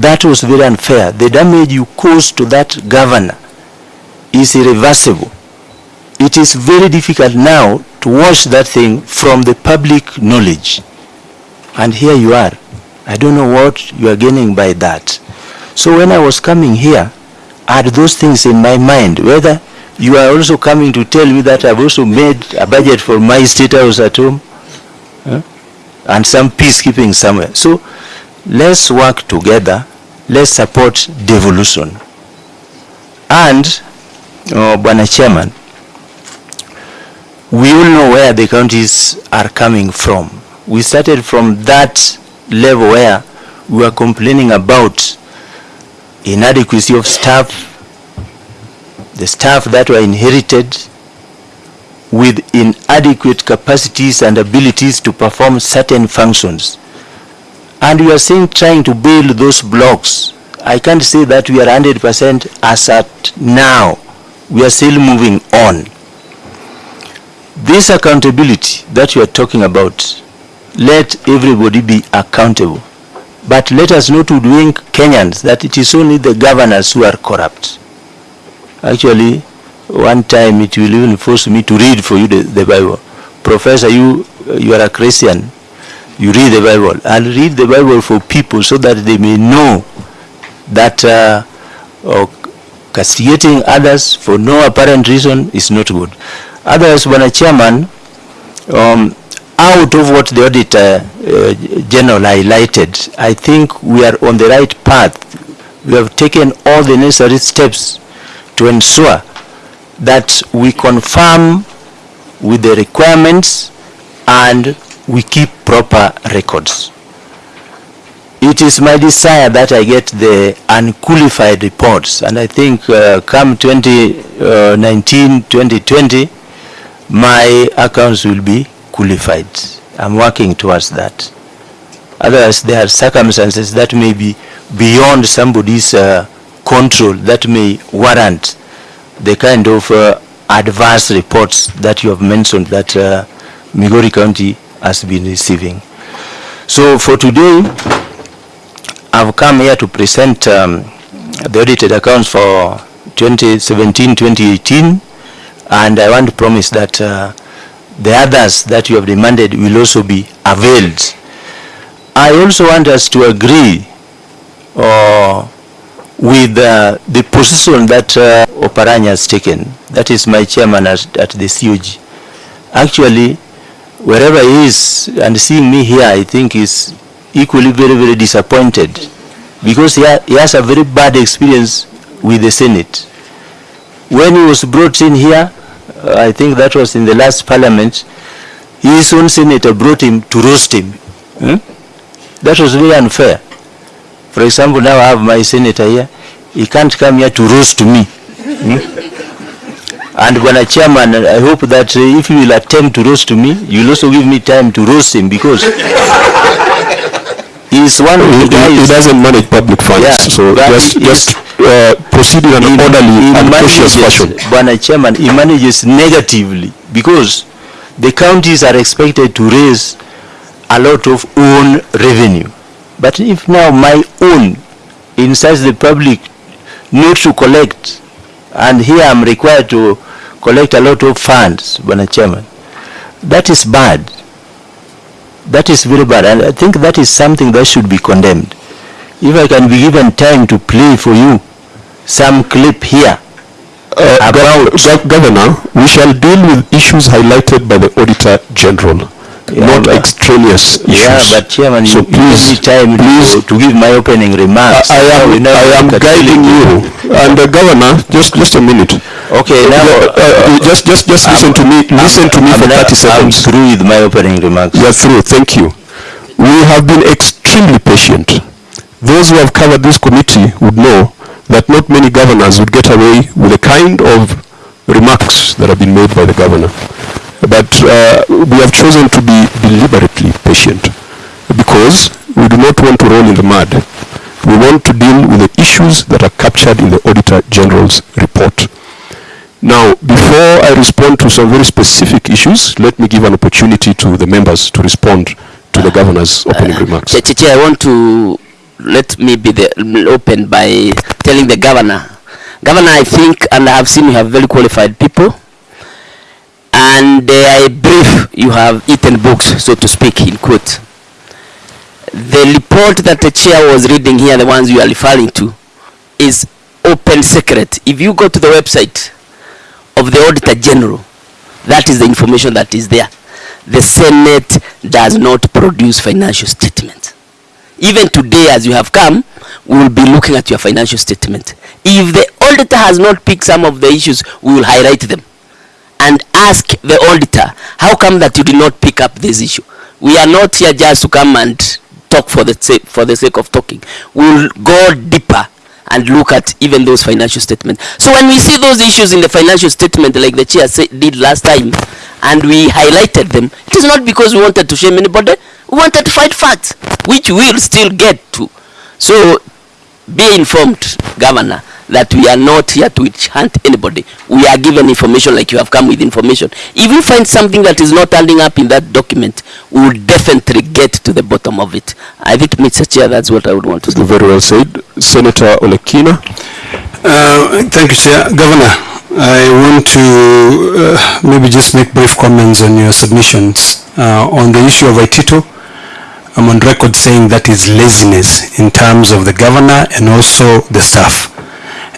that was very unfair. The damage you caused to that governor is irreversible. It is very difficult now to wash that thing from the public knowledge. And here you are. I don't know what you are gaining by that. So when I was coming here, I had those things in my mind, whether you are also coming to tell me that I've also made a budget for my state house at home huh? and some peacekeeping somewhere. So let's work together. Let's support devolution. And, uh, Bwana Chairman, we all know where the counties are coming from. We started from that level where we were complaining about inadequacy of staff, the staff that were inherited with inadequate capacities and abilities to perform certain functions. And we are saying trying to build those blocks. I can't say that we are 100% as at now. We are still moving on. This accountability that you are talking about, let everybody be accountable. But let us not hoodwink Kenyans that it is only the governors who are corrupt. Actually, one time it will even force me to read for you the, the Bible. Professor, you, you are a Christian. You read the Bible. I'll read the Bible for people so that they may know that uh, uh, castigating others for no apparent reason is not good. Otherwise, Bwana Chairman, um, out of what the auditor uh, general highlighted, I think we are on the right path. We have taken all the necessary steps to ensure that we confirm with the requirements and we keep proper records. It is my desire that I get the unqualified reports and I think uh, come 2019, 2020, my accounts will be qualified. I'm working towards that. Otherwise, there are circumstances that may be beyond somebody's uh, control that may warrant the kind of uh, adverse reports that you have mentioned that uh, Migori County has been receiving. So for today, I've come here to present um, the audited accounts for 2017-2018 and I want to promise that uh, the others that you have demanded will also be availed. I also want us to agree uh, with uh, the position that uh, Oparanya has taken. That is my chairman at, at the COG. Actually, wherever he is and seeing me here, I think is equally very, very disappointed because he, ha he has a very bad experience with the Senate. When he was brought in here, uh, I think that was in the last parliament, his own senator brought him to roast him. Hmm? That was very unfair. For example, now I have my senator here. He can't come here to roast me. Hmm? And when a chairman, I hope that uh, if you will attempt to roast me, you will also give me time to roast him because he's one of the He, he doesn't manage public funds, Yeah, so just, just uh, proceed in an He- orderly he and cautious fashion. Bwana Chairman, he manages negatively because the counties are expected to raise a lot of own revenue. But if now my own incites the public not to collect, and here I'm required to collect a lot of funds, Bwana Chairman, that is bad. That is very bad, and I think that is something that should be condemned. If I can be given time to play for you some clip here Uh, Governor, we shall deal with issues highlighted by the Auditor General, Yeah, not but- extraneous issues. Yeah, but Chairman, So you, you give me please, time please, to, to give my opening remarks. I Now we am, I am guiding you. And uh, Governor, just, just a minute. Okay, now Uh, uh, Just, just, just listen to me, listen to me I'm for now- 30 I'm seconds. through with my opening remarks. You are through, thank you. We have been extremely patient. Those who have covered this committee would know that not many governors would get away with the kind of remarks that have been made by the governor. But uh, we have chosen to be deliberately patient because we do not want to roll in the mud. We want to deal with the issues that are captured in the Auditor General's report. Now, before I respond to some very specific issues, let me give an opportunity to the members to respond to the governor's opening remarks. Chair, Chair, I want to let me be the, open by telling the governor. Governor, I think, and I have seen you have very qualified people, and I brief you have eaten books, so to speak, in quote. The report that the chair was reading here, the ones you are referring to, is open secret. If you go to the website of the Auditor General, that is the information that is there. The Senate does not produce financial statements. Even today, as you have come, we will be looking at your financial statement. If the auditor has not picked some of the issues, we will highlight them and ask the auditor, how come that you did not pick up this issue? We are not here just to come and talk for the sake, for the sake of talking. We will go deeper and look at even those financial statements. So when we see those issues in the financial statement, like the chair say, did last time, and we highlighted them, it is not because we wanted to shame anybody. We wanted to fight facts, which we will still get to. So be informed, Governor, that we are not here to witch hunt anybody. We are given information like you have come with information. If we find something that is not adding up in that document, we will definitely get to the bottom of it. I think, Mr. Chair, that's what I would want to say. Very well said. Senator Olekina. Uh, thank you, Chair. Governor, I want to uh, maybe just make brief comments on your submissions. Uh, on the issue of Waititu, I'm on record saying that is laziness in terms of the governor and also the staff.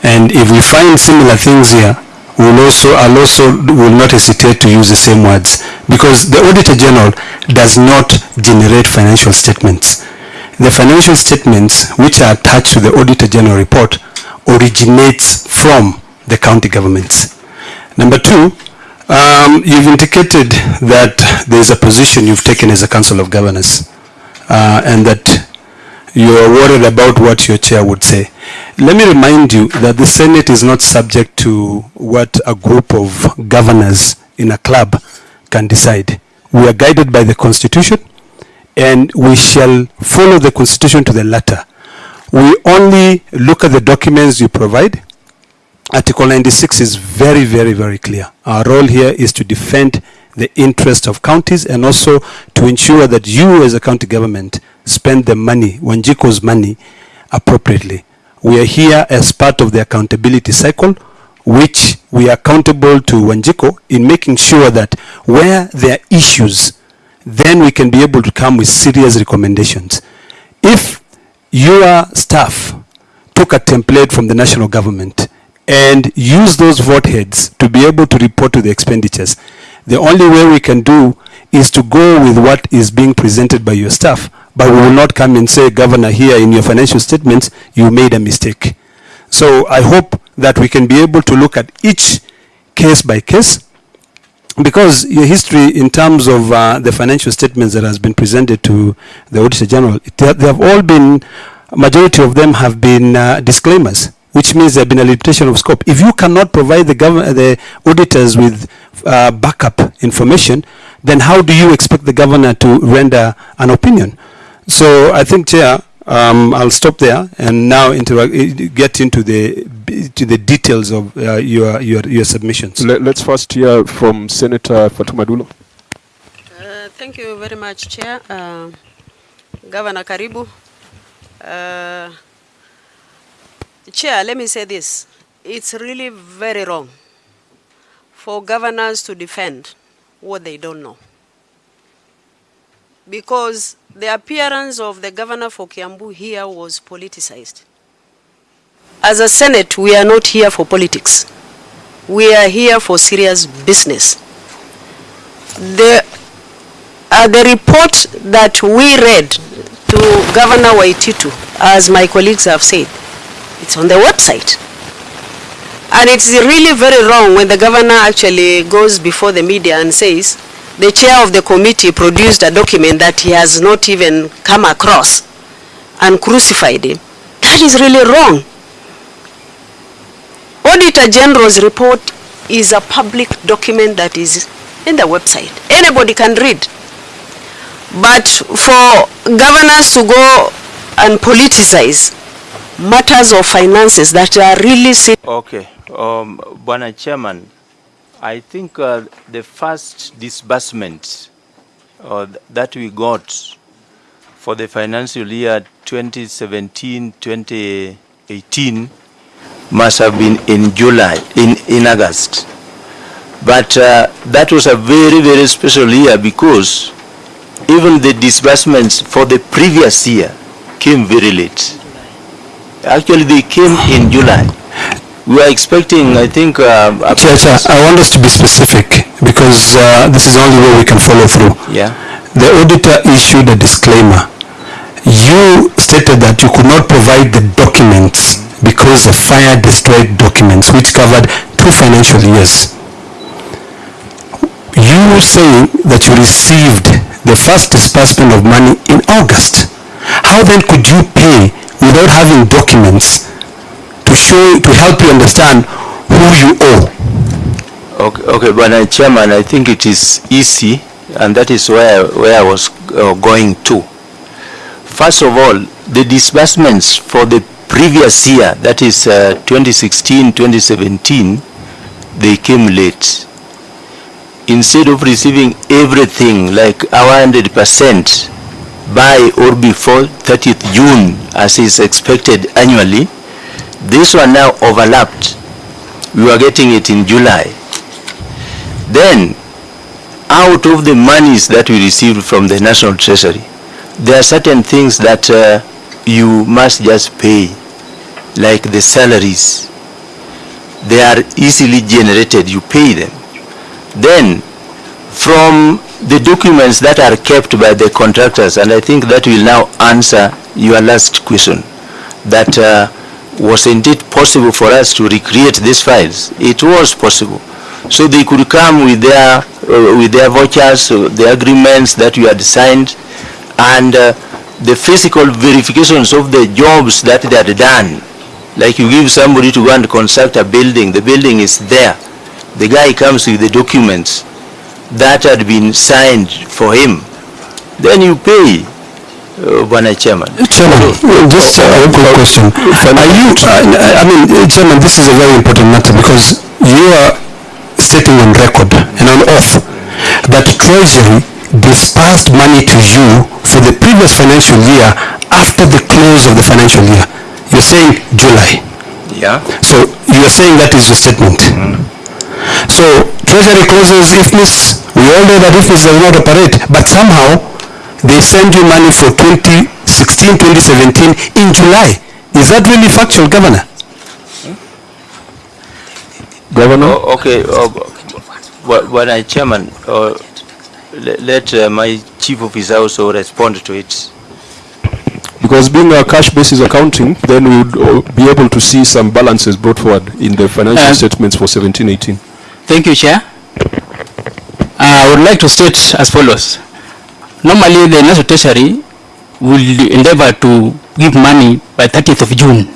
And if we find similar things here, we'll also, I'll also will not hesitate to use the same words because the Auditor General does not generate financial statements. The financial statements which are attached to the Auditor General report originates from the county governments. Number two, um, you've indicated that there's a position you've taken as a Council of Governors uh, and that you are worried about what your chair would say. Let me remind you that the Senate is not subject to what a group of governors in a club can decide. We are guided by the Constitution and we shall follow the Constitution to the letter. We only look at the documents you provide. Article 96 is very, very, very clear. Our role here is to defend the interest of counties and also to ensure that you as a county government spend the money, Wanjiku's money, appropriately. We are here as part of the accountability cycle, which we are accountable to Wanjiko in making sure that where there are issues, then we can be able to come with serious recommendations. If your staff took a template from the national government and use those vote heads to be able to report to the expenditures, the only way we can do is to go with what is being presented by your staff. But we will not come and say, Governor, here in your financial statements, you made a mistake. So I hope that we can be able to look at each case by case because your history in terms of uh, the financial statements that has been presented to the Auditor General, it, they have all been, majority of them have been uh, disclaimers, which means there have been a limitation of scope. If you cannot provide the, the auditors with uh, backup information, then how do you expect the governor to render an opinion? So I think, Chair, um, I'll stop there and now get into the to the details of uh, your, your your submissions. Let, us first hear from Senator Fatuma Dulo. Uh, thank you very much, Chair. Uh, Governor Karibu. Uh, Chair, let me say this. It's really very wrong for governors to defend what they don't know. Because the appearance of the governor for Kiambu here was politicized. As a Senate, we are not here for politics. We are here for serious business. The, uh, the report that we read to Governor Waititu, as my colleagues have said, it's on the website. And it's really very wrong when the governor actually goes before the media and says the chair of the committee produced a document that he has not even come across and crucified him. That is really wrong. Auditor General's report is a public document that is in the website. Anybody can read. But for governors to go and politicize matters of finances that are really... Okay. Um, Bwana Chairman, I think uh, the first disbursement uh, that we got for the financial year 2017, 2018 must have been in July, in, in August. But uh, that was a very, very special year because even the disbursements for the previous year came very late. Actually, they came in July. We are expecting, I think, uh, a- Chair, Chair, I want us to be specific because uh, this is the only way we can follow through. yeah, The auditor issued a disclaimer. You stated that you could not provide the documents because the fire destroyed documents which covered two financial years. You were saying that you received the first disbursement of money in August. How then could you pay without having documents to show, to help you understand who you owe? Okay, okay, but uh, Chairman, I think it is easy, and that is where, where I was uh, going to. First of all, the disbursements for the previous year, that is uh, 2016, 2017, they came late. Instead of receiving everything like our 100% by or before 30th June, as is expected annually, this one now overlapped. We were getting it in July. Then, out of the monies that we received from the National Treasury, there are certain things that uh, you must just pay, like the salaries. They are easily generated, you pay them. Then, from the documents that are kept by the contractors, and I think that will now answer your last question, that uh, wasn't it possible for us to recreate these files? It was possible. So they could come with their, uh, with their vouchers, uh, the agreements that you had signed, and uh, the physical verifications of the jobs that they had done. Like you give somebody to go and construct a building, the building is there. The guy comes with the documents that had been signed for him. Then you pay, Bwana Chairman. Chairman, just uh, a quick question. Are you, uh, I mean, uh, Chairman, this is a very important matter because you are stating on record and on oath that Treasury dispersed money to you for the previous financial year after the close of the financial year. You're saying July. Yeah. So you're saying that is your statement. So Treasury closes IFMIS, we all know that IFMIS does not operate, but somehow they send you money for 2016, 2017 in July. Is that really factual, Governor? Governor? Oh, okay, uh, Bwa- Bwana Chairman, uh, let uh, my chief officer also respond to it. Because being a cash basis accounting, then we would uh, be able to see some balances brought forward in the financial Uh, statements for 17, 18. Thank you, Chair. Uh, I would like to state as follows. Normally, the National Treasury will endeavor to give money by 30th of June.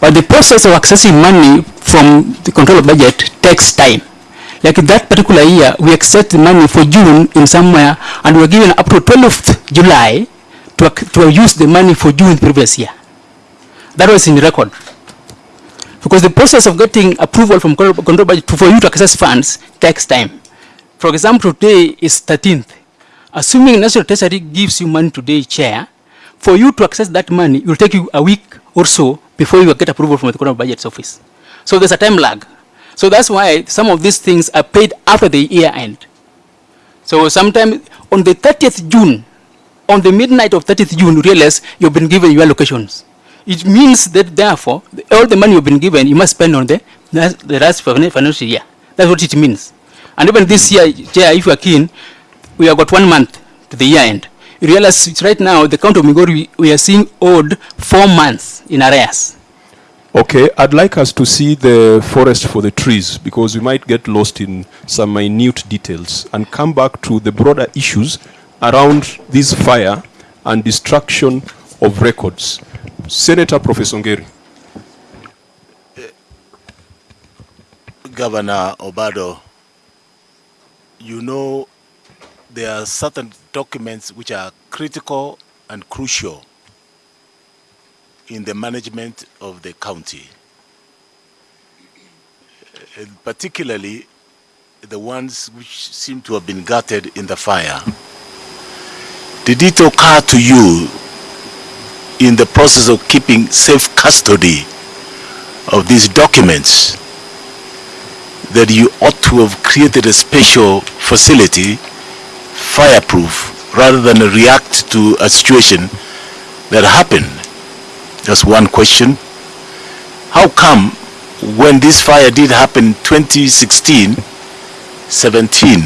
But the process of accessing money from the control of budget takes time. Like that particular year, we access the money for June in somewhere, and we are given up to 12th July to, to use the money for June previous year. That was in record. Because the process of getting approval from control budget for you to access funds takes time. For example, today is 13th. Assuming National Treasury gives you money today, Chair, for you to access that money, it will take you a week or so before you get approval from the Control Budget's office. So there's a time lag. So that's why some of these things are paid after the year end. So sometime on the 30th June, on the midnight of 30th June, you realize you've been given your allocations. It means that therefore, all the money you've been given, you must spend on the, the last finan- financial year. That's what it means. And even this year, Chair, if you are keen, we have got one month to the year end. You realize right now, the count of Migori, we, we are seeing owed four months in arrears. Okay, I'd like us to see the forest for the trees because we might get lost in some minute details and come back to the broader issues around this fire and destruction of records. Senator Professor Ongeri. Governor Obado, you know there are certain documents which are critical and crucial in the management of the county. Uh, particularly the ones which seem to have been gutted in the fire. Did it occur to you in the process of keeping safe custody of these documents, that you ought to have created a special facility, fireproof, rather than react to a situation that happened. That's one question. How come when this fire did happen 2016, 17,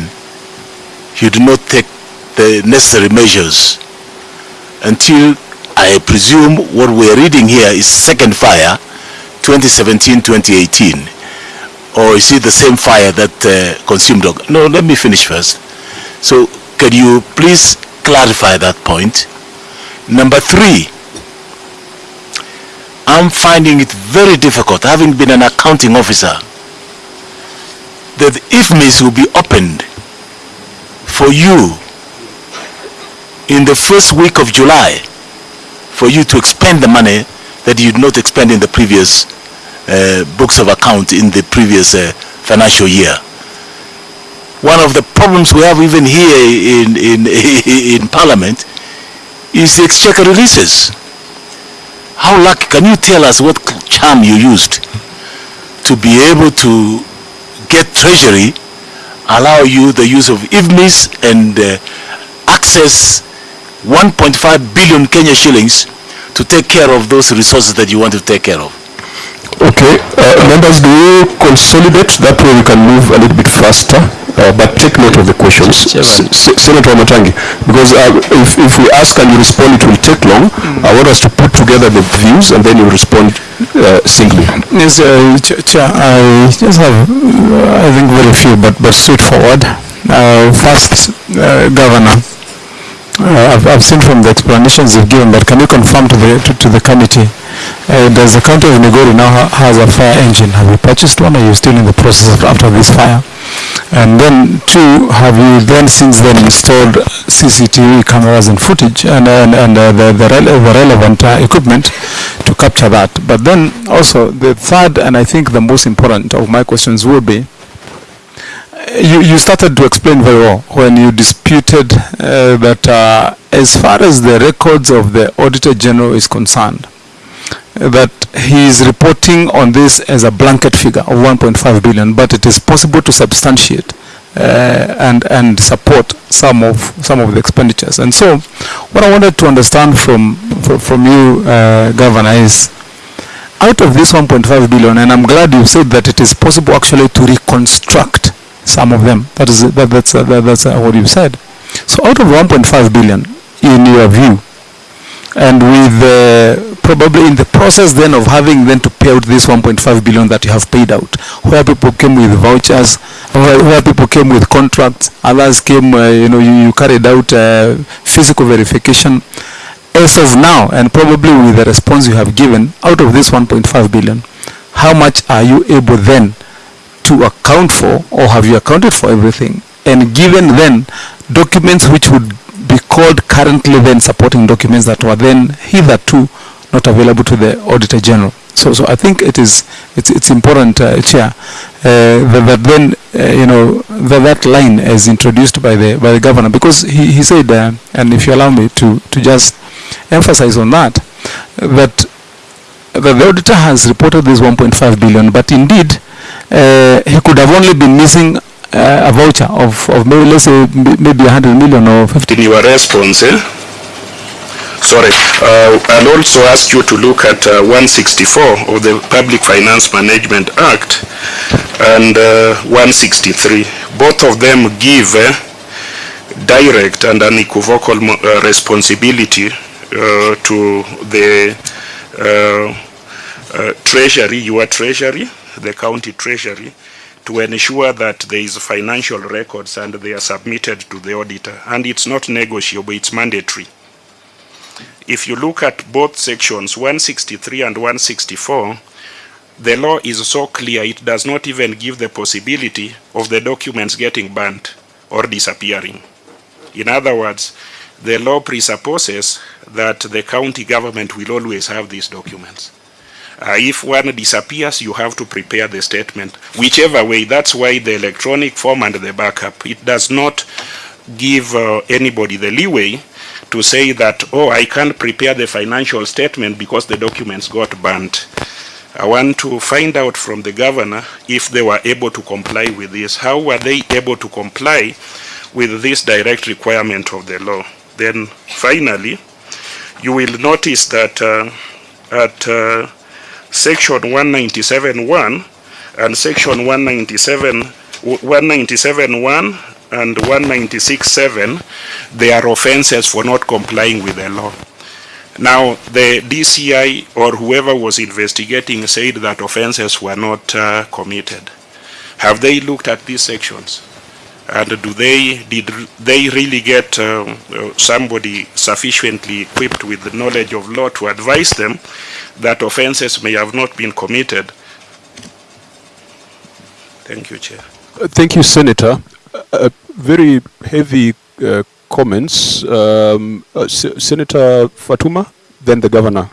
you did not take the necessary measures until I presume what we're reading here is second fire 2017-2018 or is it the same fire that uh, consumed? No, let me finish first. So can you please clarify that point? Number three, I'm finding it very difficult, having been an accounting officer, that IFMIS will be opened for you in the first week of July for you to expend the money that you did not expend in the previous uh, books of account in the previous uh, financial year. One of the problems we have even here in, in, in Parliament is the exchequer releases. How lucky, can you tell us what charm you used to be able to get treasury, allow you the use of IFMIS and uh, access 1.5 billion Kenya shillings to take care of those resources that you want to take care of. Okay, uh, members, do you consolidate? That way we can move a little bit faster, uh, but take note of the questions. S- Senator Matangi, because uh, if, if we ask and you respond, it will take long. I want us to put together the views and then you respond uh, singly. Yes, uh, Ch- Chair, I just have, I think, very few, but, but straightforward. Uh, First, uh, Governor, I've, I've seen from the explanations you've given, but can you confirm to the, to, to the committee, uh, does the county of Migori now ha- has a fire engine? Have you purchased one, or are you still in the process after this fire? And then, two, have you then since then installed CCTV cameras and footage and, and, and uh, the, the rele- the relevant uh, equipment to capture that? But then also, the third, and I think the most important of my questions will be, you, you started to explain very well when you disputed uh, that uh, as far as the records of the Auditor General is concerned, that he is reporting on this as a blanket figure of 1.5 billion, but it is possible to substantiate uh, and and support some of some of the expenditures. And so, what I wanted to understand from from, you, uh, Governor, is out of this 1.5 billion, and I'm glad you said that it is possible actually to reconstruct some of them. That is that, that's uh, that, that's what you said. So out of 1.5 billion, in your view, and with uh, probably in the process then of having then to pay out this 1.5 billion that you have paid out, where people came with vouchers, where, where people came with contracts, others came, uh, you know, you, you carried out uh, physical verification. As of now, and probably with the response you have given, out of this 1.5 billion, how much are you able then to account for, or have you accounted for everything? And given then documents which would be called currently then supporting documents that were then hitherto not available to the Auditor General. So, so I think it is it's, it's important, uh, Chair, uh, that, that then uh, you know that, that line is introduced by the by the governor because he, he said, uh, and if you allow me to to just emphasize on that, that that the auditor has reported this 1.5 billion, but indeed uh, he could have only been missing uh, a voucher of, of maybe let's say maybe 100 million or 50 in your response, eh? Sorry, uh, I'll also ask you to look at uh, 164 of the Public Finance Management Act and uh, 163. Both of them give eh, direct and unequivocal uh, responsibility uh, to the uh, uh, treasury, your treasury, the county treasury, to ensure that there is financial records and they are submitted to the auditor. And it's not negotiable, it's mandatory. If you look at both sections, 163 and 164, the law is so clear it does not even give the possibility of the documents getting burnt or disappearing. In other words, the law presupposes that the county government will always have these documents. Uh, if one disappears, you have to prepare the statement. Whichever way, that's why the electronic form and the backup. It does not give uh, anybody the leeway to say that, oh, I can't prepare the financial statement because the documents got burnt. I want to find out from the governor if they were able to comply with this. How were they able to comply with this direct requirement of the law? Then finally, you will notice that uh, at uh, section 197.1 and section 197 197.1 and 196.7 they are offenses for not complying with the law. Now, the DCI or whoever was investigating said that offenses were not uh, committed. Have they looked at these sections? And do they, did they really get um, uh, somebody sufficiently equipped with the knowledge of law to advise them that offenses may have not been committed? Thank you, Chair. Uh, Thank you, Senator. Uh, uh, very heavy uh, comments. Um, uh, Se- Senator Fatuma, then the governor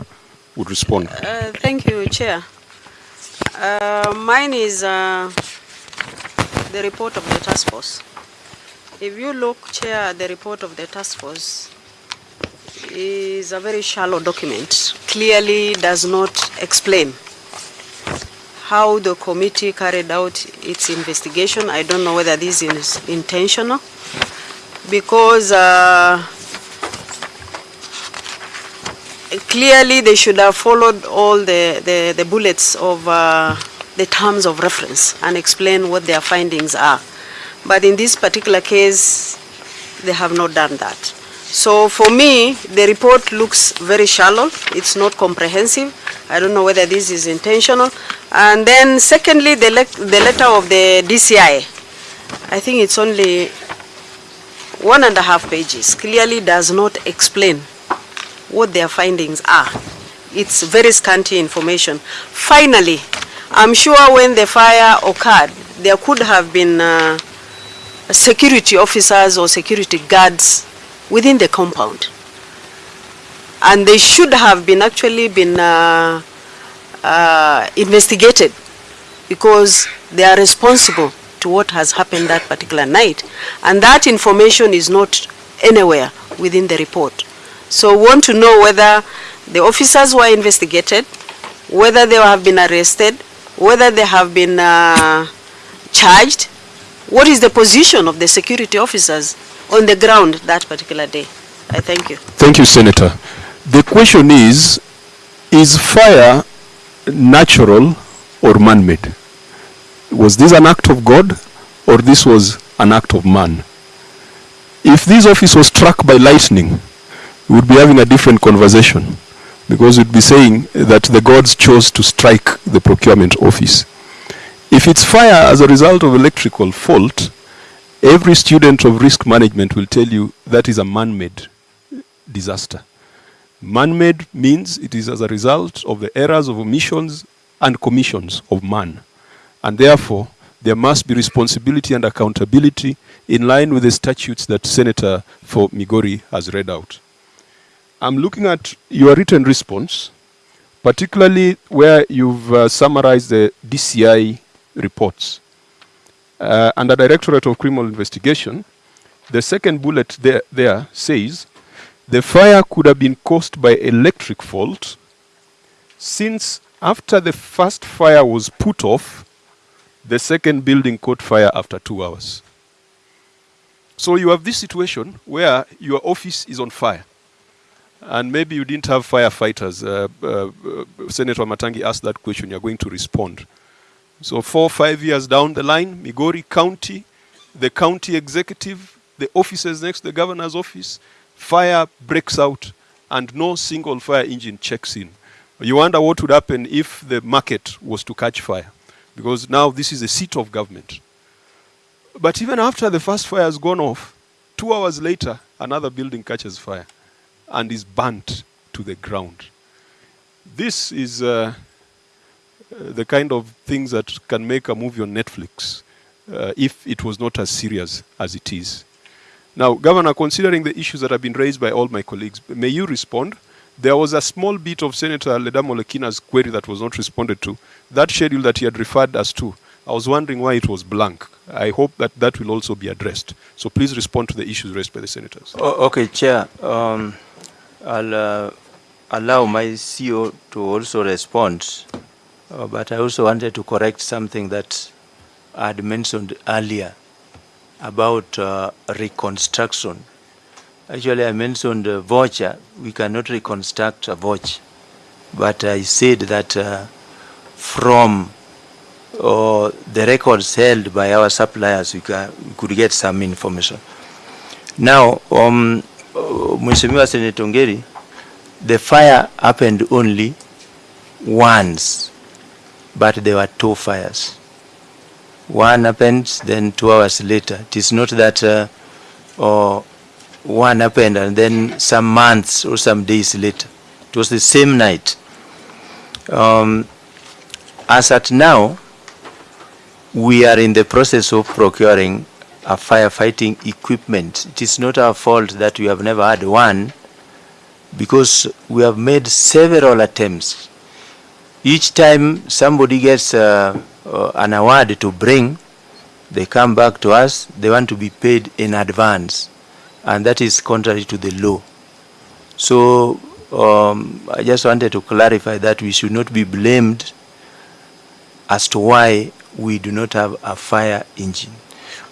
would respond. Uh, Thank you, Chair. Uh, Mine is uh, the report of the task force. If you look, Chair, the report of the task force, is a very shallow document, clearly does not explain how the committee carried out its investigation. I don't know whether this is intentional, because uh, clearly they should have followed all the, the, the bullets of uh, the terms of reference and explain what their findings are. But in this particular case, they have not done that. So for me, the report looks very shallow. It's not comprehensive. I don't know whether this is intentional. And then secondly, the, le- the letter of the DCI. I think it's only one and a half pages. Clearly does not explain what their findings are. It's very scanty information. Finally, I'm sure when the fire occurred, there could have been uh, security officers or security guards within the compound. And they should have been actually been uh, uh, investigated because they are responsible to what has happened that particular night. And that information is not anywhere within the report. So we want to know whether the officers were investigated, whether they have been arrested, whether they have been uh, charged, what is the position of the security officers on the ground that particular day. I thank you. Thank you, Senator. The question is, is fire natural or man-made? Was this an act of God or this was an act of man? If this office was struck by lightning, we would be having a different conversation because we'd be saying that the gods chose to strike the procurement office. If it's fire as a result of electrical fault, every student of risk management will tell you that is a man-made disaster. Man-made means it is as a result of the errors of omissions and commissions of man. And therefore, there must be responsibility and accountability in line with the statutes that Senator for Migori has read out. I'm looking at your written response, particularly where you've uh, summarized the DCI reports. Uh, under Directorate of Criminal Investigation, the second bullet there, there says, the fire could have been caused by electric fault since after the first fire was put off, the second building caught fire after two hours. So you have this situation where your office is on fire. And maybe you didn't have firefighters. Uh, uh, Senator Matangi asked that question, you're going to respond. So four, five years down the line, Migori County, the county executive, the officers next to the governor's office, fire breaks out and no single fire engine checks in. You wonder what would happen if the market was to catch fire. Because now this is a seat of government. But even after the first fire has gone off, two hours later, another building catches fire and is burnt to the ground. This is uh, uh, the kind of things that can make a movie on Netflix uh, if it was not as serious as it is. Now, Governor, considering the issues that have been raised by all my colleagues, may you respond? There was a small bit of Senator Ledama query that was not responded to. That schedule that he had referred us to, I was wondering why it was blank. I hope that that will also be addressed. So please respond to the issues raised by the senators. O- Okay, Chair, um, I'll uh, allow my CEO to also respond, uh, but I also wanted to correct something that I had mentioned earlier about uh, reconstruction. Actually, I mentioned a voucher. We cannot reconstruct a voucher, but I said that uh, from uh, the records held by our suppliers, we, ca- we could get some information. Now, um, uh, Mheshimiwa Senator Ngeri, the fire happened only once, but there were two fires. One happened, then two hours later. It is not that uh, uh, one happened and then some months or some days later. It was the same night. Um, as at now, we are in the process of procuring a firefighting equipment. It is not our fault that we have never had one because we have made several attempts. Each time somebody gets uh, uh, an award to bring, they come back to us, they want to be paid in advance, and that is contrary to the law. So um, I just wanted to clarify that we should not be blamed as to why we do not have a fire engine.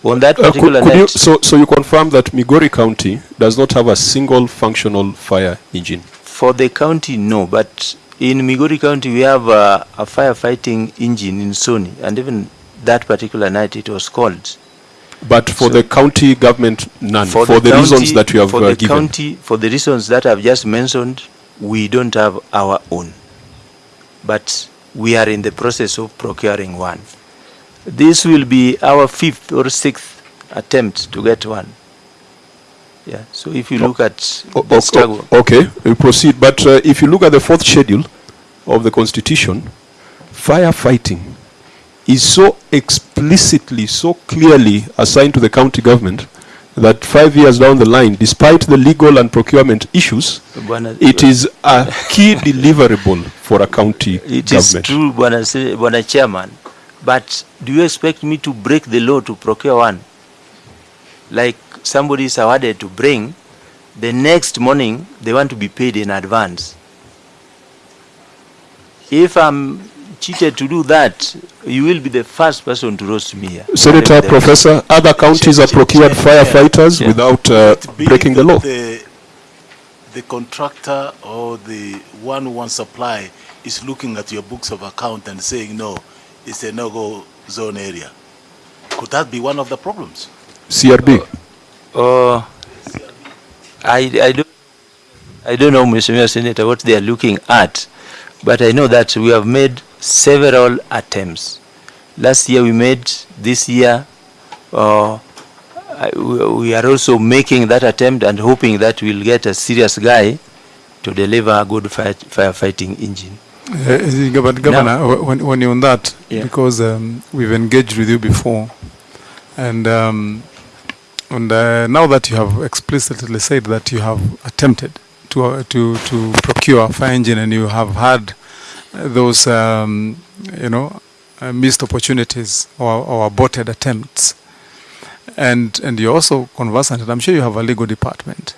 On that Uh, could, particular could you, night, so, so you confirm that Migori County does not have a single functional fire engine? for the county, no, but in Migori County, we have a, a firefighting engine in Sony, and even that particular night it was called. But for So- the county government, none, for, the, county- reasons that you have for uh, the given. county, for the reasons that I've just mentioned, we don't have our own, but we are in the process of procuring one. This will be our fifth or sixth attempt to get one. Yeah. So if you look at O- the struggle, Okay, we proceed. But uh, if you look at the fourth schedule of the Constitution, firefighting is so explicitly, so clearly assigned to the county government that five years down the line, despite the legal and procurement issues, Bwana- it is a key deliverable for a county It government. It is true, Bwana Chairman, but do you expect me to break the law to procure one? Like somebody is awarded to bring, the next morning they want to be paid in advance. If I'm cheated to do that, you will be the first person to roast me here. Senator, The- Professor, other counties have procured firefighters Yeah. without uh, breaking the that law. The, the contractor or the one who wants supply is looking at your books of account and saying, no, it's a no-go zone area. Could that be one of the problems? CRB. Uh, I, I don't, I don't know, Mr. Senator, what they are looking at, but I know that we have made several attempts. Last year we made, this year, uh, I- we we are also making that attempt and hoping that we'll get a serious guy to deliver a good fight, firefighting engine. Uh, but Governor, wh- when, when you're on that, Yeah. because um, we've engaged with you before, and um, and uh, now that you have explicitly said that you have attempted to uh, to to procure a fire engine and you have had uh, those um, you know uh, missed opportunities or, or aborted attempts, and and you're also conversant, and I'm sure you have a legal department,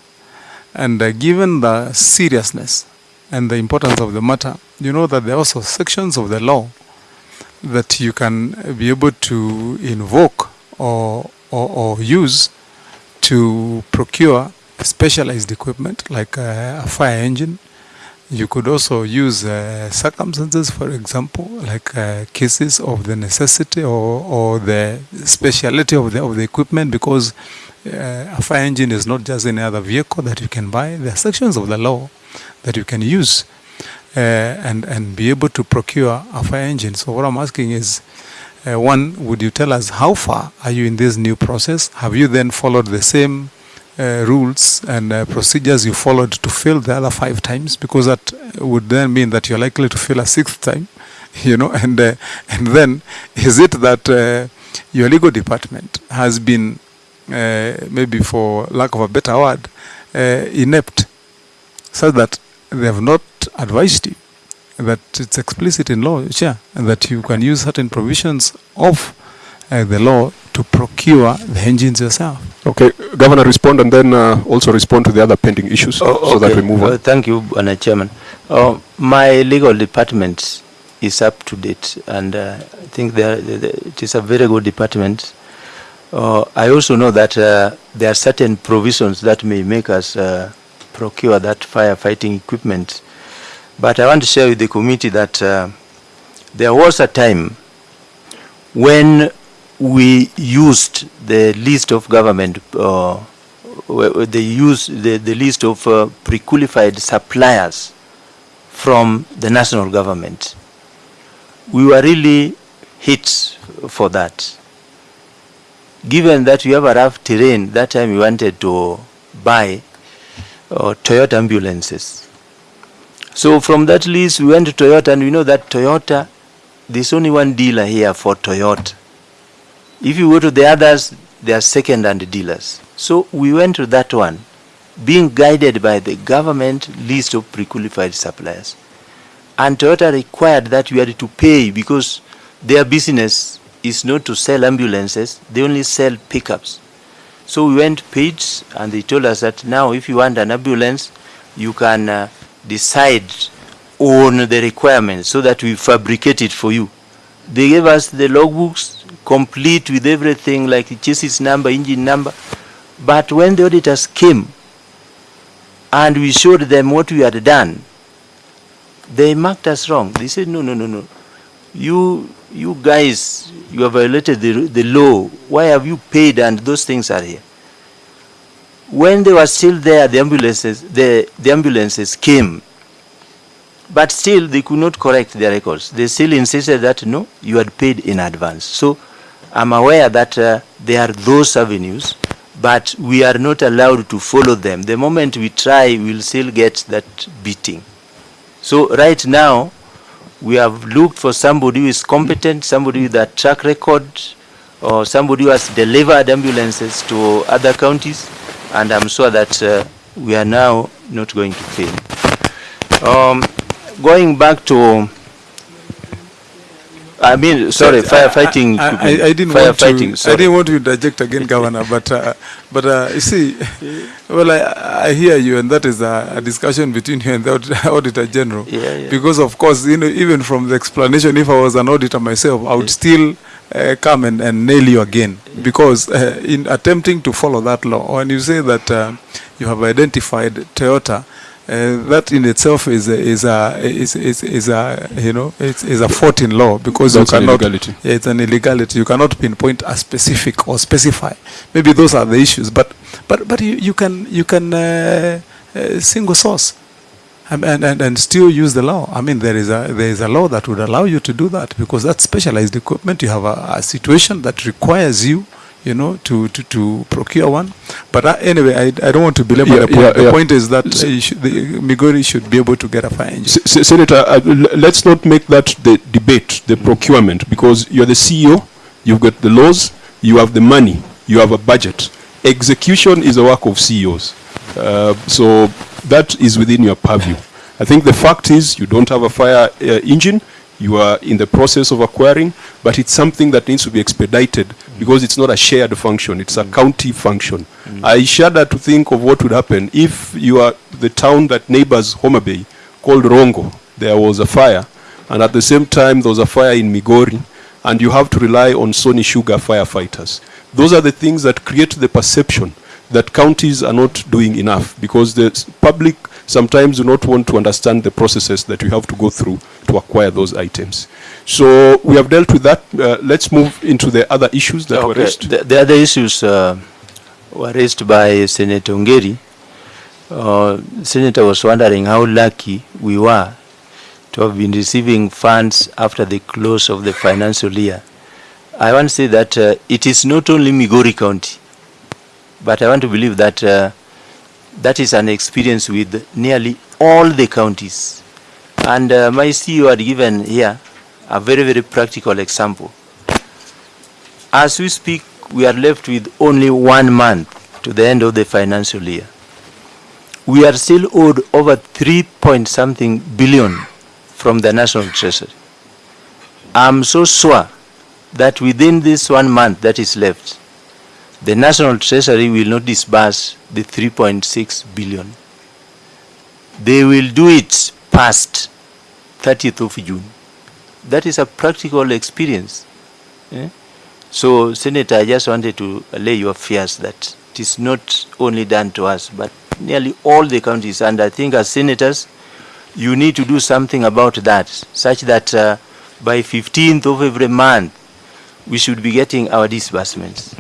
and uh, given the seriousness and the importance of the matter, you know that there are also sections of the law that you can be able to invoke or, or, or use to procure specialized equipment like uh, a fire engine. You could also use uh, circumstances, for example, like uh, cases of the necessity or, or the speciality of the, of the equipment because uh, a fire engine is not just any other vehicle that you can buy. There are sections of the law that you can use uh, and, and be able to procure a fire engine. So what I'm asking is, uh, one, would you tell us how far are you in this new process? Have you then followed the same uh, rules and uh, procedures you followed to fill the other five times? Because that would then mean that you're likely to fill a sixth time, you know. And uh, and then is it that uh, your legal department has been uh, maybe for lack of a better word uh, inept, such that they have not advised you that it's explicit in law, Chair, and that you can use certain provisions of uh, the law to procure the engines yourself. Okay, Governor, respond and then uh, also respond to the other pending issues so that we move on. Uh, Thank you, Bwana Chairman. Uh, My legal department is up to date, and uh, I think they are- they- they- it is a very good department. Uh, I also know that uh, there are certain provisions that may make us uh, procure that firefighting equipment. But I want to share with the committee that uh, there was a time when we used the list of government uh, they use the, the list of uh, pre-qualified suppliers from the national government. We were really hit for that. Given that we have a rough terrain, that time we wanted to buy uh, Toyota ambulances. So from that list, we went to Toyota, and we know that Toyota, there's only one dealer here for Toyota. If you go to the others, they are second-hand dealers. So we went to that one, being guided by the government list of pre-qualified suppliers. And Toyota required that we had to pay because their business is not to sell ambulances, they only sell pickups. So we went paid and they told us that now if you want an ambulance, you can uh, decide on the requirements so that we fabricate it for you. They gave us the logbooks, complete with everything like the chassis number, engine number. But when the auditors came and we showed them what we had done, they marked us wrong. They said, no, no, no, no. You, you guys, you have violated the, the law. Why have you paid and those things are here? When they were still there, the ambulances, the, the ambulances came but still, they could not correct their records. They still insisted that no, you had paid in advance. So I'm aware that uh, there are those avenues, but we are not allowed to follow them. The moment we try, we'll still get that beating. So right now, we have looked for somebody who is competent, somebody with a track record, or somebody who has delivered ambulances to other counties, and I'm sure that uh, we are now not going to fail. Um, going back to, I mean, sorry, firefighting. I, I, equipment. I didn't want to. firefighting, I didn't want to interject again, Governor. But uh, but uh, you see, well, I, I hear you, and that is a, a discussion between you and the aud- Auditor General. Yeah, yeah. Because of course, you know, even from the explanation, if I was an auditor myself, I would still uh, come and, and nail you again. Because uh, in attempting to follow that law, when you say that uh, you have identified Toyota. Uh, that in itself is a, is a is, is, is a you know it's, is a fault in law because That's you an cannot illegality. yeah, it's an illegality. You cannot pinpoint a specific or specify. Maybe those are the issues, but but but you, you can you can uh, uh, single source and, and and and still use the law. I mean, there is a there is a law that would allow you to do that because that's specialized equipment. You have a, a situation that requires you. You know, to, to, to procure one, but uh, anyway, I, I don't want to belabor Yeah, the point. yeah, the yeah. point is that uh, should, the, Migori should be able to get a fire engine. S- Senator, uh, let's not make that the debate, the procurement, because you're the CEO, you've got the laws, you have the money, you have a budget. Execution is a work of CEOs. Uh, so that is within your purview. I think the fact is you don't have a fire uh, engine, you are in the process of acquiring, but it's something that needs to be expedited because it's not a shared function, it's a county function. I shudder to think of what would happen if you are the town that neighbors Homa Bay called Rongo. There was a fire, and at the same time there was a fire in Migori, and you have to rely on Sony Sugar firefighters. Those are the things that create the perception that counties are not doing enough because the public sometimes do not want to understand the processes that you have to go through to acquire those items. So we have dealt with that. Uh, let's move into the other issues that were raised. The, the other issues uh, were raised by Senator Ongeri. Uh, Senator was wondering how lucky we were to have been receiving funds after the close of the financial year. I want to say that uh, it is not only Migori County, but I want to believe that uh, that is an experience with nearly all the counties. And uh, my CEO had given here a very, very practical example. As we speak, we are left with only one month to the end of the financial year. We are still owed over three point something billion from the National Treasury. I'm so sure that within this one month that is left, the National Treasury will not disburse the 3.6 billion. They will do it past 30th of June. That is a practical experience. eh? So, Senator, I just wanted to allay your fears that it is not only done to us, but nearly all the counties. And I think as senators, you need to do something about that, such that uh, by 15th of every month, we should be getting our disbursements.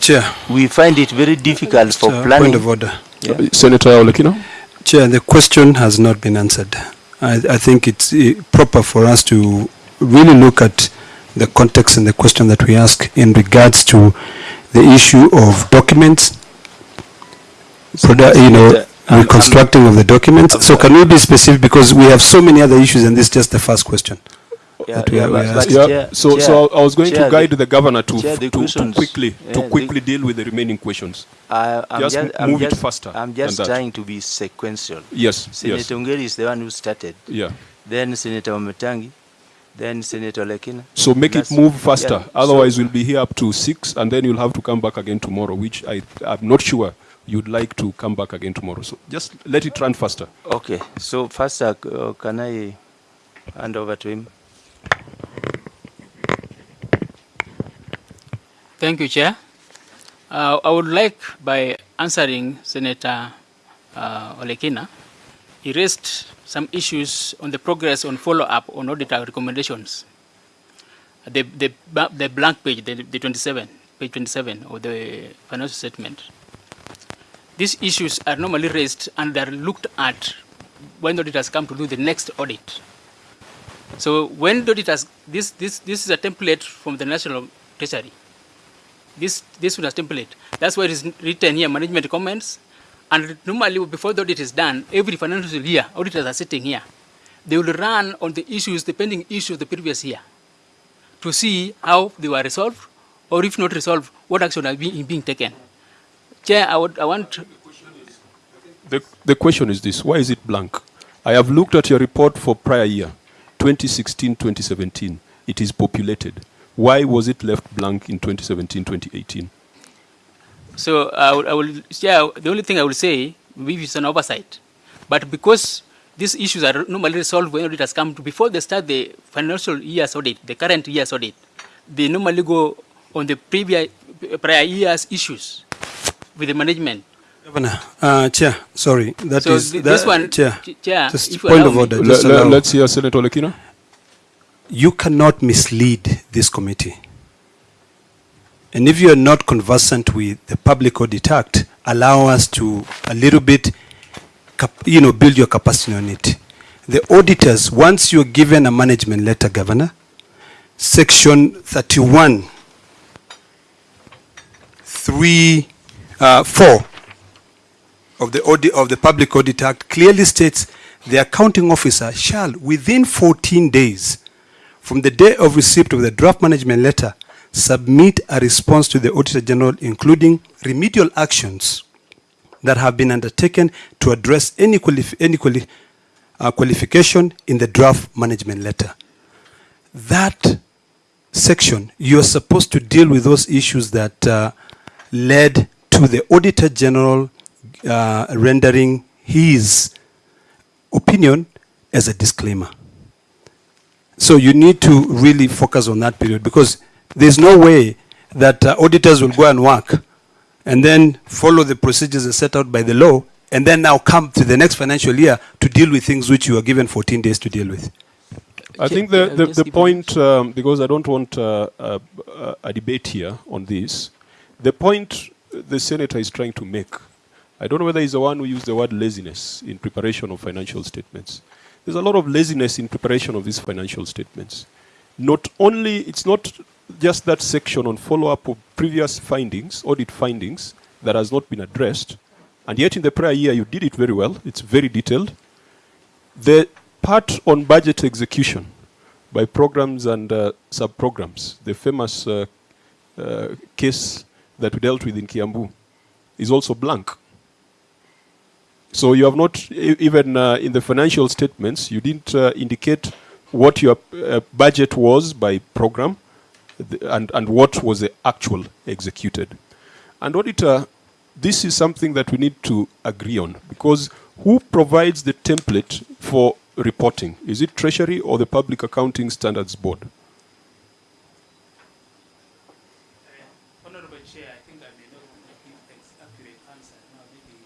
Chair. We find it very difficult for Mr. planning. Point of order. Yeah. Senator Olekina? Chair, the question has not been answered. I, I think it's eh, proper for us to really look at the context and the question that we ask in regards to the issue of documents, produ- you know, I'm- reconstructing of the documents. So can we be specific because we have so many other issues and this is just the first question. Yeah, yeah, are- we but- are but asking. Yeah, Chair- so, Chair- so I was going to guide the- the governor to, the to, to quickly, to quickly deal with the remaining questions. I, I'm Just just, I'm move it faster I'm just trying to be sequential. Yes, yes, Senator Ongeri is the one who started. yeah. Then Senator Ometangi, then Senator Lekina. So make it move faster, yeah, so- otherwise we'll be here up to six, and then you'll have to come back again tomorrow, which I, I'm not sure you'd like to come back again tomorrow. So just let it run faster. Okay, so uh, uh, can I hand over to him? Thank you, Chair. Uh, I would like, by answering Senator uh, Olekina, he raised some issues on the progress on follow-up on auditor recommendations. The, the, the blank page, the, the 27, page 27 of the financial statement. These issues are normally raised and are looked at when auditors come to do the next audit. So when the auditors, this, this, this is a template from the National Treasury this this one a template. That's why it is written here, management comments. And normally, before the audit is done, every financial year, auditors are sitting here. They will run on the issues, the pending issues of the previous year, to see how they were resolved, or if not resolved, what action are being, being taken. Chair, I, would, I want The, the question is this, why is it blank? I have looked at your report for prior year, 2016-2017. It is populated. Why was it left blank in 2017-2018? So I will, I will yeah, the only thing I will say, maybe it's an oversight. But because these issues are normally resolved when auditors come to, before they start the financial year's audit, the current year's audit, they normally go on the previous, prior year's issues with the management. Governor, uh, Chair, sorry, that So is th- that- this one, Chair, Ch- Chair, just if point of order. Just le- allow. let's hear Senator Lekina. you cannot mislead this committee. And if you are not conversant with the Public Audit Act, allow us to a little bit, cap- you know, build your capacity on it. The auditors, once you're given a management letter, Governor, Section 31, 3, uh, 4 of the audit, of the Public Audit Act clearly states the accounting officer shall, within 14 days from the day of receipt of the draft management letter, submit a response to the Auditor General, including remedial actions that have been undertaken to address any, qualif- any quali- uh, qualification in the draft management letter. That section, you are supposed to deal with those issues that uh, led to the Auditor General uh, rendering his opinion as a disclaimer. So you need to really focus on that period because there's no way that uh, auditors will go and work and then follow the procedures as set out by the law and then now come to the next financial year to deal with things which you are given 14 days to deal with. I think the, the, the point, um, because I don't want uh, uh, uh, a debate here on this, the point the senator is trying to make, I don't know whether he's the one who used the word laziness in preparation of financial statements. There's a lot of laziness in preparation of these financial statements. Not only, it's not just that section on follow-up of previous findings, audit findings, that has not been addressed, and yet in the prior year you did it very well, it's very detailed. The part on budget execution by programs and uh, sub-programs, the famous uh, uh, case that we dealt with in Kiambu, is also blank. So you have not, even uh, in the financial statements, you didn't uh, indicate what your uh, budget was by program and, and what was the actual executed. And auditor, this is something that we need to agree on because who provides the template for reporting? Is it Treasury or the Public Accounting Standards Board? Honorable Chair, I think I may not give an accurate answer. Now, maybe,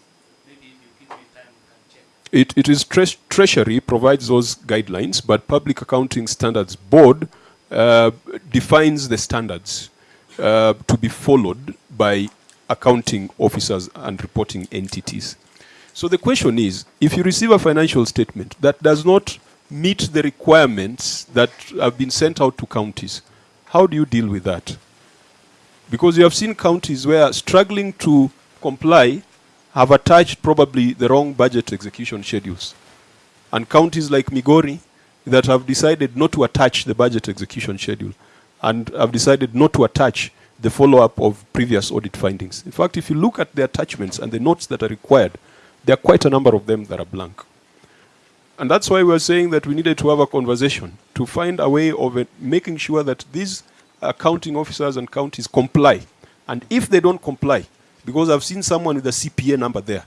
maybe if you give me time, we can check. It, it is tre- Treasury provides those guidelines, but Public Accounting Standards Board uh, defines the standards uh, to be followed by accounting officers and reporting entities. So the question is, if you receive a financial statement that does not meet the requirements that have been sent out to counties, how do you deal with that? Because you have seen counties where struggling to comply have attached probably the wrong budget execution schedules. And counties like Migori that have decided not to attach the budget execution schedule and have decided not to attach the follow-up of previous audit findings. In fact, if you look at the attachments and the notes that are required, there are quite a number of them that are blank. And that's why we're saying that we needed to have a conversation to find a way of uh, making sure that these accounting officers and counties comply. And if they don't comply, because I've seen someone with a CPA number there,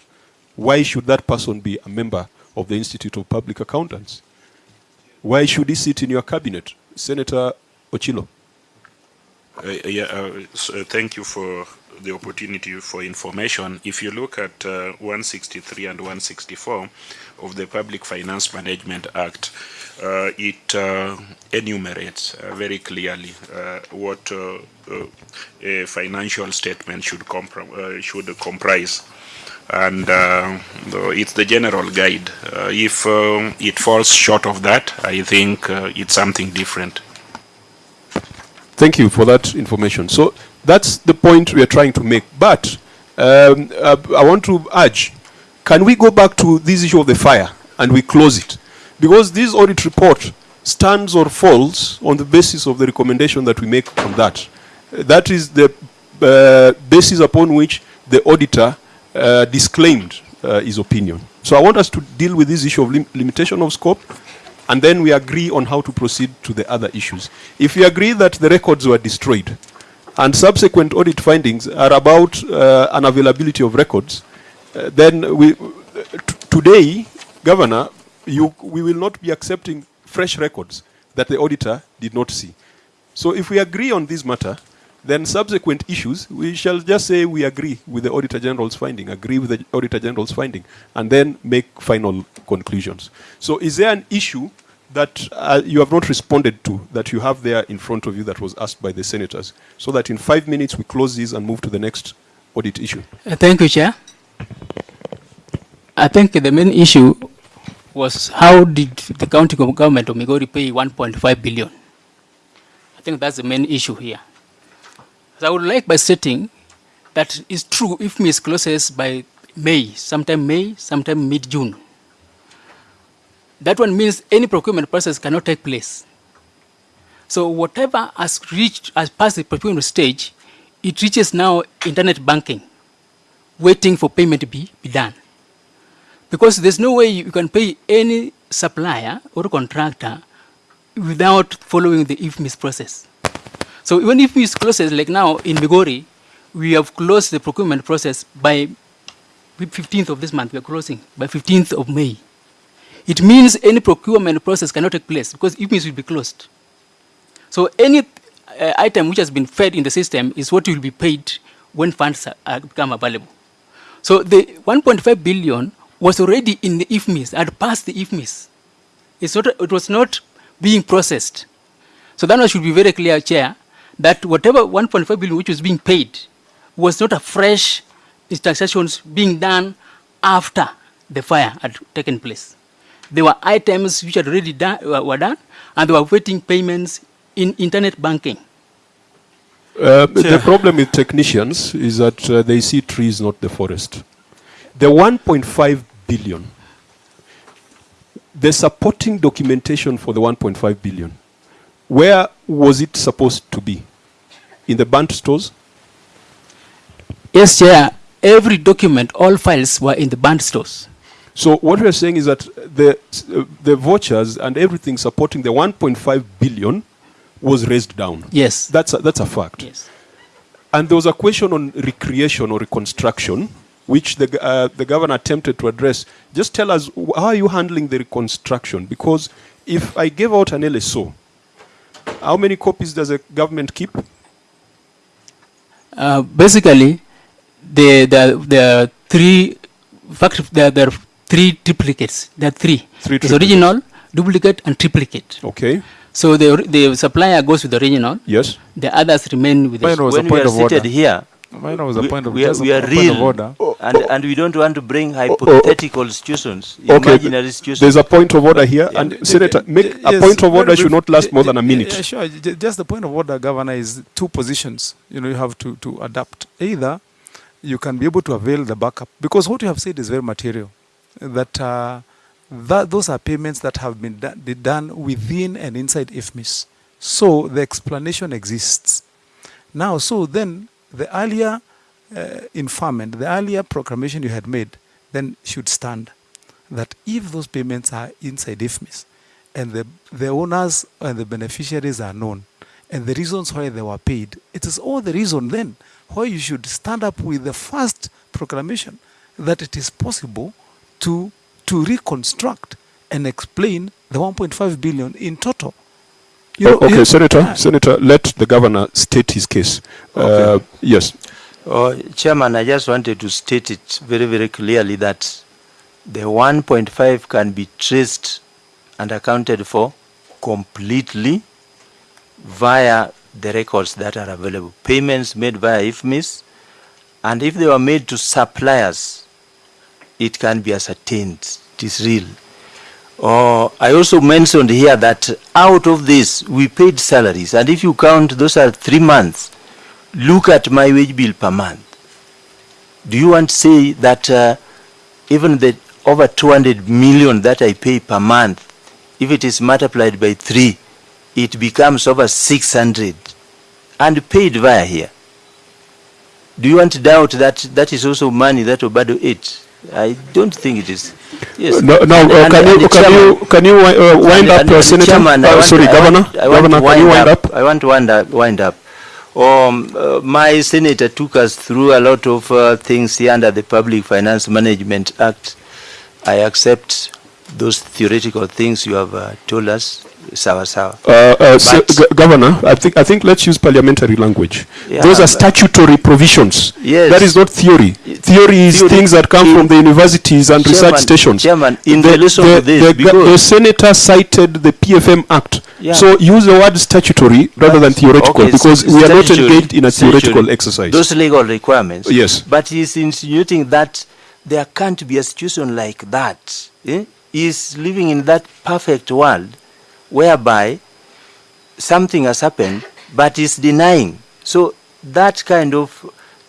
why should that person be a member of the Institute of Public Accountants? Why should he sit in your cabinet, Senator Ochillo? Uh, yeah, uh, s- uh, thank you for the opportunity for information. If you look at uh, 163 and 164 of the Public Finance Management Act, uh, it uh, enumerates uh, very clearly uh, what uh, a financial statement should, should comprise. And it's the general guide. If it falls short of that, I think it's something different. Thank you for that information. So that's the point we are trying to make. But um, uh, I want to urge, can we go back to this issue of the fire and we close it? Because this audit report stands or falls on the basis of the recommendation that we make on that. That is the uh, basis upon which the auditor uh, disclaimed uh, his opinion. So I want us to deal with this issue of lim- limitation of scope and then we agree on how to proceed to the other issues. If we agree that the records were destroyed, and subsequent audit findings are about uh, unavailability of records, uh, then we, today, Governor, you, we will not be accepting fresh records that the auditor did not see. So if we agree on this matter, then subsequent issues, we shall just say we agree with the Auditor General's finding, agree with the Auditor General's finding, and then make final conclusions. So is there an issue that uh, you have not responded to, that you have there in front of you that was asked by the senators, so that in five minutes we close this and move to the next audit issue? Uh, Thank you, Chair. I think the main issue was how did the county government of Migori pay 1.5 billion? I think that's the main issue here. So I would like by stating that it's true IFMIS closes by May, sometime May, sometime mid-June. That one means any procurement process cannot take place. So whatever has reached, has passed the procurement stage, it reaches now internet banking waiting for payment to be, be done. Because there's no way you can pay any supplier or contractor without following the IFMIS process. So even if IFMIS closes, like now in Migori, we have closed the procurement process by 15th of this month, we are closing, by 15th of May. It means any procurement process cannot take place because IFMIS will be closed. So any uh, item which has been fed in the system is what will be paid when funds are, are become available. So the 1.5 billion was already in the IFMIS, had passed the IFMIS. It's not, it was not being processed. So that one should be very clear, Chair, that whatever 1.5 billion which was being paid was not a fresh transactions being done after the fire had taken place. There were items which had already done, were were done, and they were waiting payments in internet banking. Uh, the problem with technicians is that uh, they see trees, not the forest. The 1.5 billion, the supporting documentation for the 1.5 billion, where was it supposed to be? In the burnt stores? Yes, Chair, every document, all files were in the band stores. So what we are saying is that the, uh, the vouchers and everything supporting the 1.5 billion was razed down. Yes. That's a, that's a fact. Yes. And there was a question on recreation or reconstruction, which the, uh, the governor attempted to address. Just tell us, how are you handling the reconstruction? Because if I gave out an LSO, how many copies does the government keep? Uh, basically, the the there are three fact there, there are three triplicates. There are three. Three It's triplicates. original, duplicate, and triplicate. Okay. So the the supplier goes with the original. Yes. The others remain with Mine the. was a when we point are of seated order. here, Mine was a point of, we are, we are point of real, order. Oh, oh. and, and we don't want to bring oh, hypothetical situations, Okay. imaginary situations. There's a point of order here, and j- Senator, j- make j- a yes, point of very order should not last more than a minute. Yeah, sure. Just the point of order, Governor, is two positions. You know, you have to, to adapt. Either you can be able to avail the backup, because what you have said is very material. That, uh, that those are payments that have been done, within and inside IFMIS. So the explanation exists. Now, so then the earlier uh, inferment, the earlier proclamation you had made, then should stand. That if those payments are inside IFMIS and the, the owners and the beneficiaries are known and the reasons why they were paid, it is all the reason then why you should stand up with the first proclamation that it is possible to, to reconstruct and explain the 1.5 billion in total. You know, Oh, okay, Senator, Senator, let the governor state his case. Uh, Okay. yes. Uh, Chairman, I just wanted to state it very, very clearly that the 1.5 can be traced and accounted for completely via the records that are available. Payments made via IFMIS, and if they were made to suppliers, it can be ascertained. It is real. Uh, I also mentioned here that out of this, we paid salaries, and if you count, those are three months. Look at my wage bill per month. Do you want to say that uh, even the over 200 million that I pay per month, if it is multiplied by three, it becomes over 600 and paid via here? Do you want to doubt that that is also money that Obado ate? I don't think it is. Yes. No, no, And- uh, and- can and you the can you can you uh, wind and- up, and- uh, Senator? Chairman, want- sorry, I Governor. I want Governor, can you wind up? I want to wind up. Wind up. Um, uh, my senator took us through a lot of things here under the Public Finance Management Act. I accept those theoretical things you have told us. Sawa sawa. Uh, uh, But- G- Governor, I think I think let's use parliamentary language. Yeah, Those are statutory provisions. Yes. That is not theory. Theory is Theory things that come in- from the universities and research stations. Chairman, in the, relation the, to this, the, the senator cited the PFM Act. Yeah. So use the word statutory rather than theoretical Okay, because we are not engaged in a theoretical statutory. exercise. Those legal requirements. Yes. But he's insinuating that there can't be a situation like that. Eh? He's living in that perfect world whereby something has happened, but he's denying. So that kind of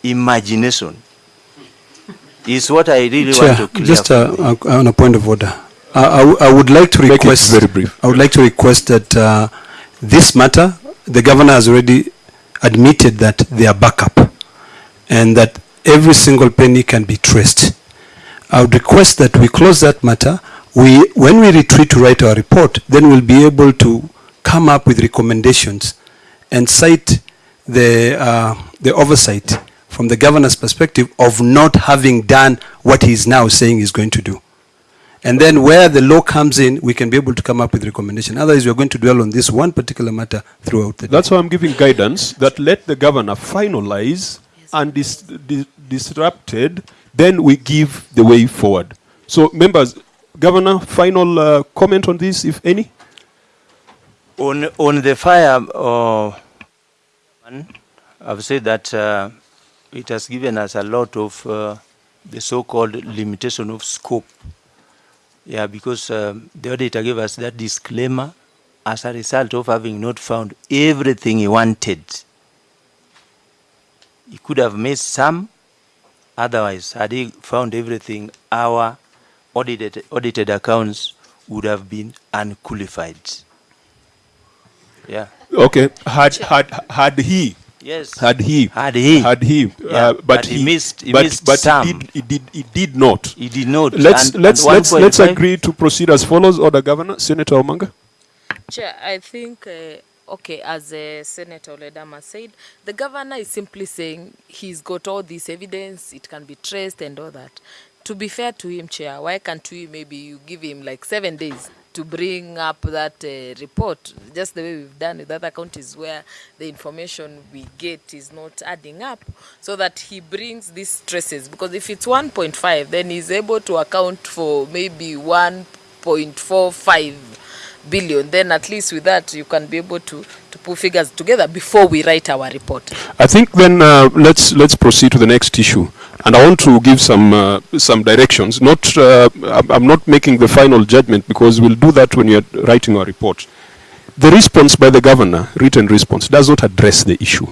imagination is what I really want to clear. just from uh, the- uh, on a point of order. I, I w- I would like to Make it request. very brief. I would like to request that uh, this matter, the governor has already admitted that they are backup, and that every single penny can be traced. I would request that we close that matter. We, when we retreat to write our report, then we'll be able to come up with recommendations and cite the, uh, the oversight from the governor's perspective of not having done what he is now saying he's going to do. And then where the law comes in, we can be able to come up with recommendation. Otherwise, we're going to dwell on this one particular matter throughout the day. That's why I'm giving guidance that let the governor finalize and dis- di- disrupted, then we give the way forward. So, members, governor, final uh, comment on this, if any? On, on the fire, uh, I've said that uh, it has given us a lot of uh, the so-called limitation of scope. Yeah, because um, the auditor gave us that disclaimer as a result of having not found everything he wanted. He could have missed some, otherwise, had he found everything, our audited, audited accounts would have been unqualified. Yeah. Okay, had, had, had he Yes. Had he, Had he. had he, Yeah, uh, but, but he missed- he but, missed but some. He, did, he did, he did not. He did not. Let's And- let's and let's let's agree to proceed as follows. Order, Governor, Senator Omanga. Chair, I think, uh, okay, as uh, Senator Ledama said, the governor is simply saying he's got all this evidence, it can be traced and all that. To be fair to him, Chair, why can't we maybe you give him like seven days to bring up that uh, report, just the way we've done with other counties where the information we get is not adding up, so that he brings these stresses. Because if it's 1.5, then he's able to account for maybe 1.45 billion. Then at least with that you can be able to to put figures together before we write our report. I think then uh, let's let's proceed to the next issue, and I want to give some uh, some directions. Not uh, I'm not making the final judgment because we'll do that when are writing our report. The response by the governor, written response, does not address the issue.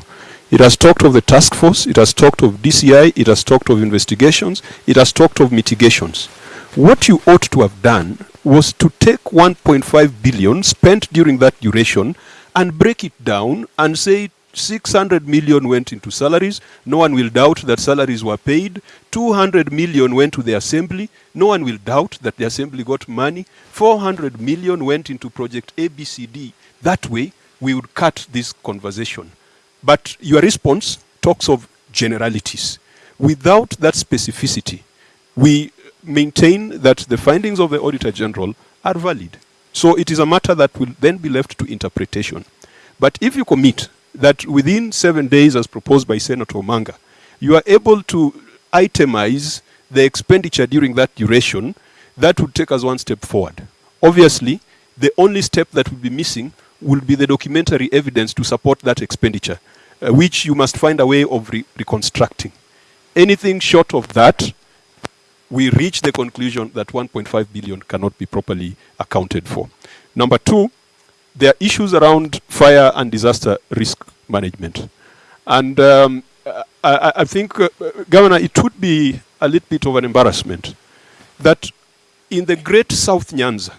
It has talked of the task force, it has talked of DCI, it has talked of investigations, it has talked of mitigations. What you ought to have done was to take 1.5 billion spent during that duration and break it down and say 600 million went into salaries. No one will doubt that salaries were paid. 200 million went to the assembly. No one will doubt that the assembly got money. 400 million went into project ABCD. That way, we would cut this conversation. But your response talks of generalities. Without that specificity, we maintain that the findings of the Auditor General are valid. So it is a matter that will then be left to interpretation. But if you commit that within seven days, as proposed by Senator Omanga, you are able to itemize the expenditure during that duration, that would take us one step forward. Obviously, the only step that would be missing will be the documentary evidence to support that expenditure, uh, which you must find a way of re- reconstructing. Anything short of that, we reach the conclusion that 1.5 billion cannot be properly accounted for. Number two, there are issues around fire and disaster risk management. And um, I, I- think, uh, Governor, it would be a little bit of an embarrassment that in the great South Nyanza,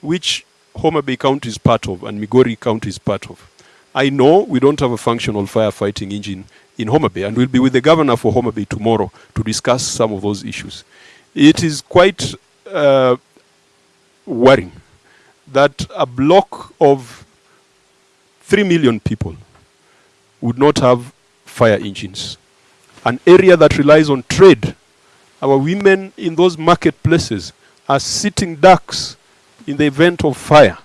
which Homa Bay County is part of and Migori County is part of, I know we don't have a functional firefighting engine in Homa Bay, and we'll be with the governor for Homa Bay tomorrow to discuss some of those issues. It is quite uh, worrying that a block of 3 million people would not have fire engines. An area that relies on trade. Our women in those marketplaces are sitting ducks in the event of fire.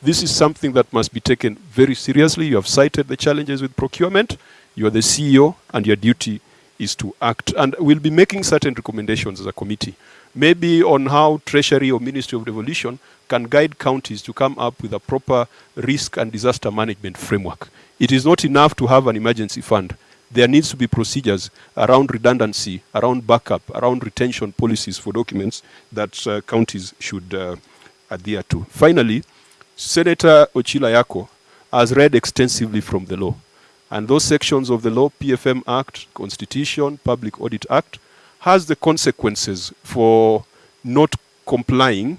This is something that must be taken very seriously. You have cited the challenges with procurement. You are the CEO, and your duty is to act. And we'll be making certain recommendations as a committee, maybe on how Treasury or Ministry of Devolution can guide counties to come up with a proper risk and disaster management framework. It is not enough to have an emergency fund. There needs to be procedures around redundancy, around backup, around retention policies for documents that uh, counties should uh, adhere to. Finally, Senator Ochillo Ayacko has read extensively from the law. And those sections of the law, PFM Act, Constitution, Public Audit Act, has the consequences for not complying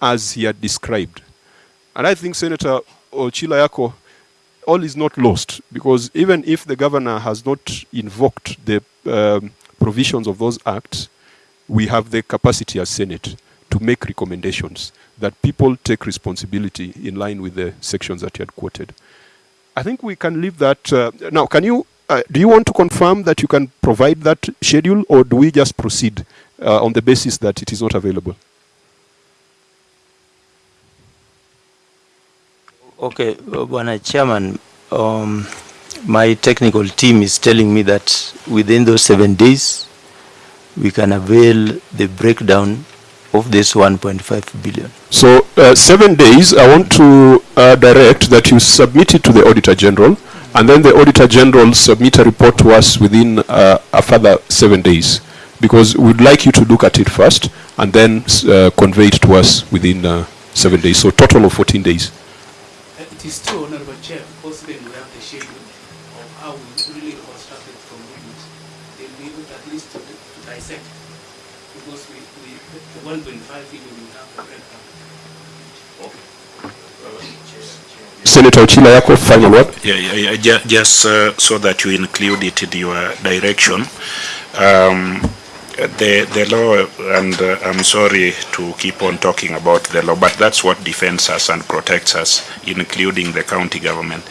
as he had described. And I think Senator Ochillo Ayacko, all is not lost because even if the governor has not invoked the um, provisions of those acts, we have the capacity as Senate to make recommendations that people take responsibility in line with the sections that you had quoted. I think we can leave that. Uh, now, can you, uh, do you want to confirm that you can provide that schedule or do we just proceed uh, on the basis that it is not available? Okay, uh, Bwana Chairman, um, my technical team is telling me that within those seven days, we can avail the breakdown of this 1.5 billion. So, uh, seven days, I want to uh, direct that you submit it to the Auditor General, and then the Auditor General submit uh, a report to us within uh, a further seven days because we'd like you to look at it first and then uh, convey it to us within uh, seven days. So total of 14 days. It is true, Honorable Chair, because then we have the schedule of how we really constructed from movements. They'll be able at least to, to dissect because we, we 1.5 Senator Ochila yako, final word. Yeah, yeah, yeah, ju- just uh, so that you include it in your direction. Um, the, the law, and uh, I'm sorry to keep on talking about the law, but that's what defends us and protects us, including the county government.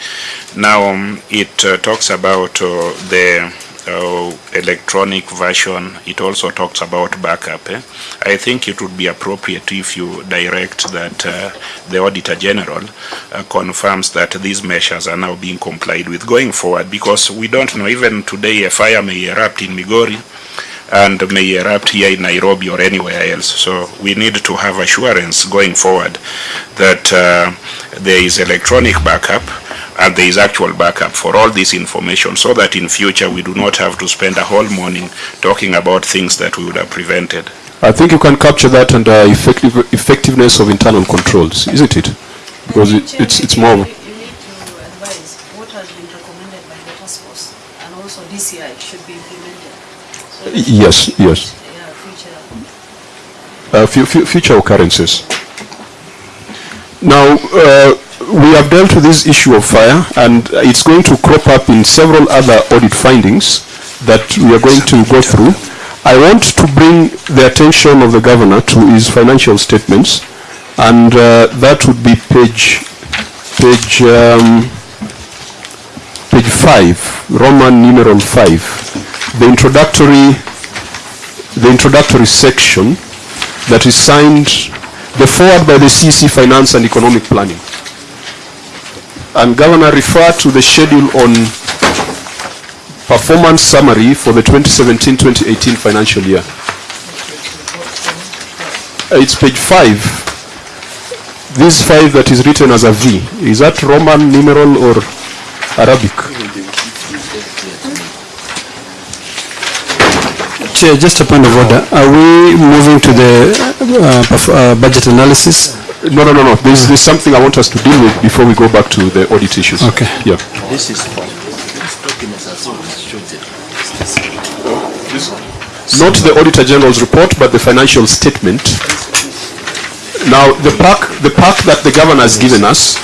Now, um, it uh, talks about uh, the uh, electronic version. It also talks about backup. eh. I think it would be appropriate if you direct that uh, the Auditor General uh, confirms that these measures are now being complied with going forward, because we don't know, even today, a fire may erupt in Migori, and may erupt here in Nairobi or anywhere else. So we need to have assurance going forward that uh, there is electronic backup and there is actual backup for all this information so that in future we do not have to spend a whole morning talking about things that we would have prevented. I think you can capture that under effective, effectiveness of internal controls, isn't it? Because it, it's, it's more, You need to advise what has been recommended by the task force and also DCI should be implemented. So that yes, yes. Yeah, future. uh, fu- fu- future occurrences. Now, uh, we have dealt with this issue of fire, and it's going to crop up in several other audit findings that we are going to go through. I want to bring the attention of the governor to his financial statements, and uh, that would be page, page, um, page five, Roman numeral five, the introductory, the introductory section that is signed, the forward by the CC Finance and Economic Planning. And Governor, refer to the schedule on performance summary for the 2017-2018 financial year. It's page five. This five that is written as a V, is that Roman numeral or Arabic? Chair, just a point of order. Are we moving to the uh, uh, budget analysis? No, no, no, no. There's, there's something I want us to deal with before we go back to the audit issues. Okay. Yeah. This is, these documents are so restricted. Not the Auditor General's report, but the financial statement. Now, the pack, the pack that the governor has given us